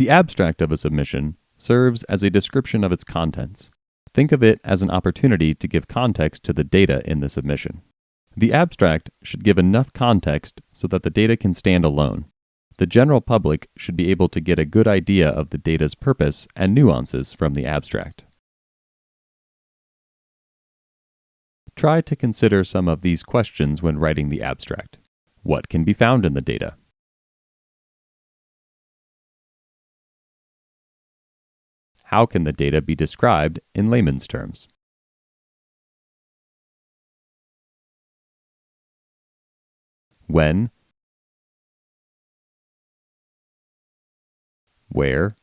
The abstract of a submission serves as a description of its contents. Think of it as an opportunity to give context to the data in the submission. The abstract should give enough context so that the data can stand alone. The general public should be able to get a good idea of the data's purpose and nuances from the abstract. Try to consider some of these questions when writing the abstract. What can be found in the data? How can the data be described in layman's terms? When, where,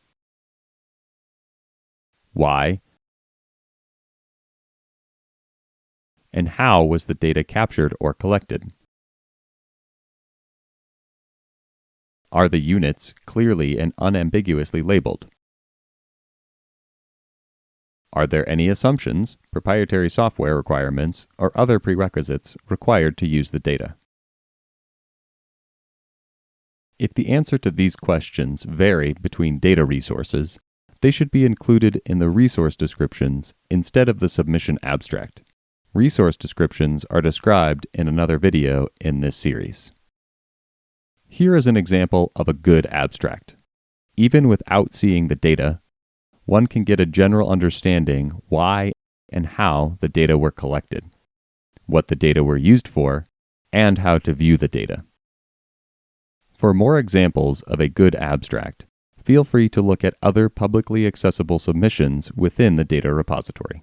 why, and how was the data captured or collected? Are the units clearly and unambiguously labeled? Are there any assumptions, proprietary software requirements, or other prerequisites required to use the data? If the answer to these questions vary between data resources, they should be included in the resource descriptions instead of the submission abstract. Resource descriptions are described in another video in this series. Here is an example of a good abstract. Even without seeing the data, one can get a general understanding why and how the data were collected, what the data were used for, and how to view the data. For more examples of a good abstract, feel free to look at other publicly accessible submissions within the data repository.